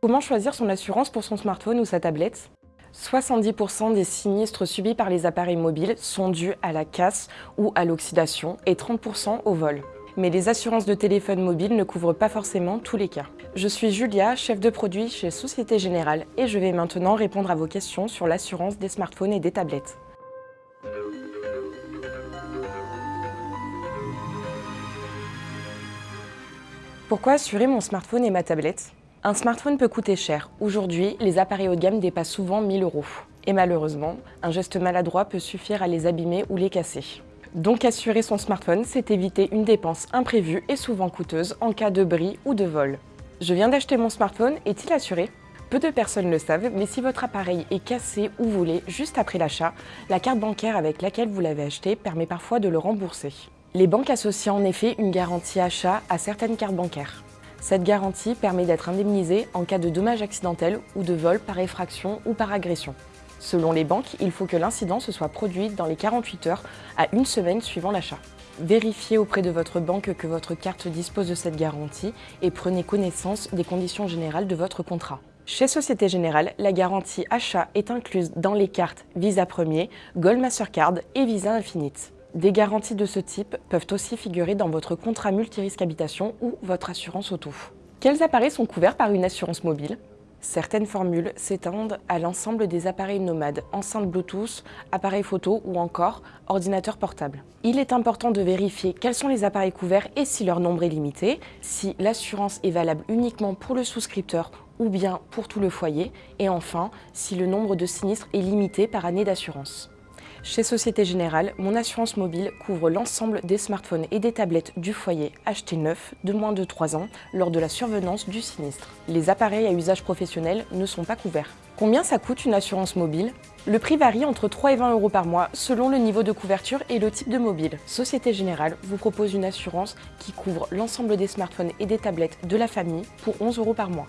Comment choisir son assurance pour son smartphone ou sa tablette? 70% des sinistres subis par les appareils mobiles sont dus à la casse ou à l'oxydation et 30% au vol. Mais les assurances de téléphone mobile ne couvrent pas forcément tous les cas. Je suis Julia, chef de produit chez Société Générale et je vais maintenant répondre à vos questions sur l'assurance des smartphones et des tablettes. Pourquoi assurer mon smartphone et ma tablette? Un smartphone peut coûter cher. Aujourd'hui, les appareils haut de gamme dépassent souvent 1000 euros. Et malheureusement, un geste maladroit peut suffire à les abîmer ou les casser. Donc assurer son smartphone, c'est éviter une dépense imprévue et souvent coûteuse en cas de bris ou de vol. Je viens d'acheter mon smartphone, est-il assuré? Peu de personnes le savent, mais si votre appareil est cassé ou volé juste après l'achat, la carte bancaire avec laquelle vous l'avez acheté permet parfois de le rembourser. Les banques associent en effet une garantie achat à certaines cartes bancaires. Cette garantie permet d'être indemnisé en cas de dommages accidentels ou de vol par effraction ou par agression. Selon les banques, il faut que l'incident se soit produit dans les 48 heures à une semaine suivant l'achat. Vérifiez auprès de votre banque que votre carte dispose de cette garantie et prenez connaissance des conditions générales de votre contrat. Chez Société Générale, la garantie achat est incluse dans les cartes Visa Premier, Gold Mastercard et Visa Infinite. Des garanties de ce type peuvent aussi figurer dans votre contrat multirisque habitation ou votre assurance auto. Quels appareils sont couverts par une assurance mobile? Certaines formules s'étendent à l'ensemble des appareils nomades, enceintes Bluetooth, appareils photo ou encore ordinateurs portables. Il est important de vérifier quels sont les appareils couverts et si leur nombre est limité, si l'assurance est valable uniquement pour le souscripteur ou bien pour tout le foyer, et enfin, si le nombre de sinistres est limité par année d'assurance. Chez Société Générale, mon assurance mobile couvre l'ensemble des smartphones et des tablettes du foyer achetés neufs de moins de 3 ans lors de la survenance du sinistre. Les appareils à usage professionnel ne sont pas couverts. Combien ça coûte une assurance mobile? Le prix varie entre 3 et 20 euros par mois selon le niveau de couverture et le type de mobile. Société Générale vous propose une assurance qui couvre l'ensemble des smartphones et des tablettes de la famille pour 11 euros par mois.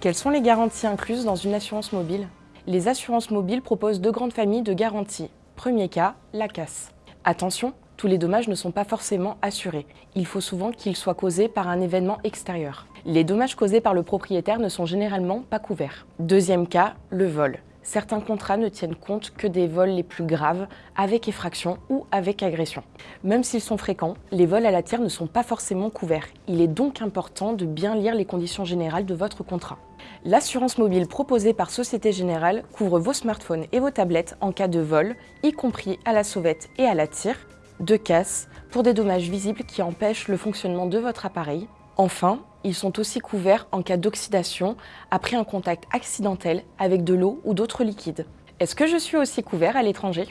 Quelles sont les garanties incluses dans une assurance mobile? Les assurances mobiles proposent deux grandes familles de garanties Premier cas, la casse. Attention, tous les dommages ne sont pas forcément assurés. Il faut souvent qu'ils soient causés par un événement extérieur. Les dommages causés par le propriétaire ne sont généralement pas couverts. Deuxième cas, le vol. Certains contrats ne tiennent compte que des vols les plus graves, avec effraction ou avec agression. Même s'ils sont fréquents, les vols à la tire ne sont pas forcément couverts. Il est donc important de bien lire les conditions générales de votre contrat. L'assurance mobile proposée par Société Générale couvre vos smartphones et vos tablettes en cas de vol, y compris à la sauvette et à la tire, de casse, pour des dommages visibles qui empêchent le fonctionnement de votre appareil. Enfin, ils sont aussi couverts en cas d'oxydation après un contact accidentel avec de l'eau ou d'autres liquides. Est-ce que je suis aussi couvert à l'étranger?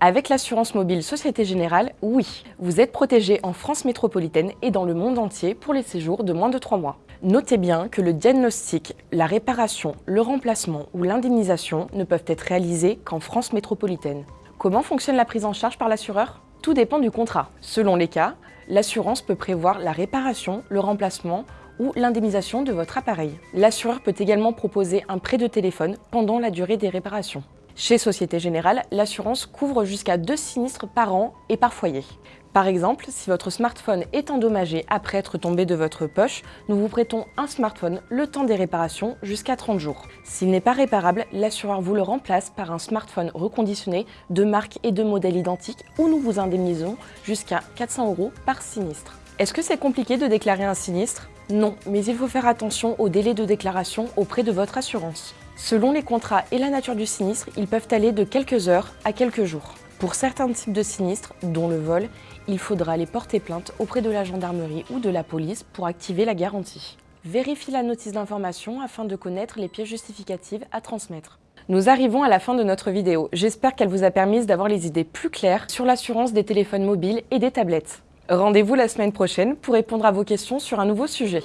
Avec l'assurance mobile Société Générale, oui, vous êtes protégé en France métropolitaine et dans le monde entier pour les séjours de moins de 3 mois. Notez bien que le diagnostic, la réparation, le remplacement ou l'indemnisation ne peuvent être réalisés qu'en France métropolitaine. Comment fonctionne la prise en charge par l'assureur? Tout dépend du contrat. Selon les cas, l'assurance peut prévoir la réparation, le remplacement ou l'indemnisation de votre appareil. L'assureur peut également proposer un prêt de téléphone pendant la durée des réparations. Chez Société Générale, l'assurance couvre jusqu'à deux sinistres par an et par foyer. Par exemple, si votre smartphone est endommagé après être tombé de votre poche, nous vous prêtons un smartphone le temps des réparations jusqu'à 30 jours. S'il n'est pas réparable, l'assureur vous le remplace par un smartphone reconditionné de marque et de modèle identiques ou nous vous indemnisons jusqu'à 400 euros par sinistre. Est-ce que c'est compliqué de déclarer un sinistre? Non, mais il faut faire attention au délai de déclaration auprès de votre assurance. Selon les contrats et la nature du sinistre, ils peuvent aller de quelques heures à quelques jours. Pour certains types de sinistres, dont le vol, il faudra aller porter plainte auprès de la gendarmerie ou de la police pour activer la garantie. Vérifie la notice d'information afin de connaître les pièces justificatives à transmettre. Nous arrivons à la fin de notre vidéo. J'espère qu'elle vous a permis d'avoir les idées plus claires sur l'assurance des téléphones mobiles et des tablettes. Rendez-vous la semaine prochaine pour répondre à vos questions sur un nouveau sujet.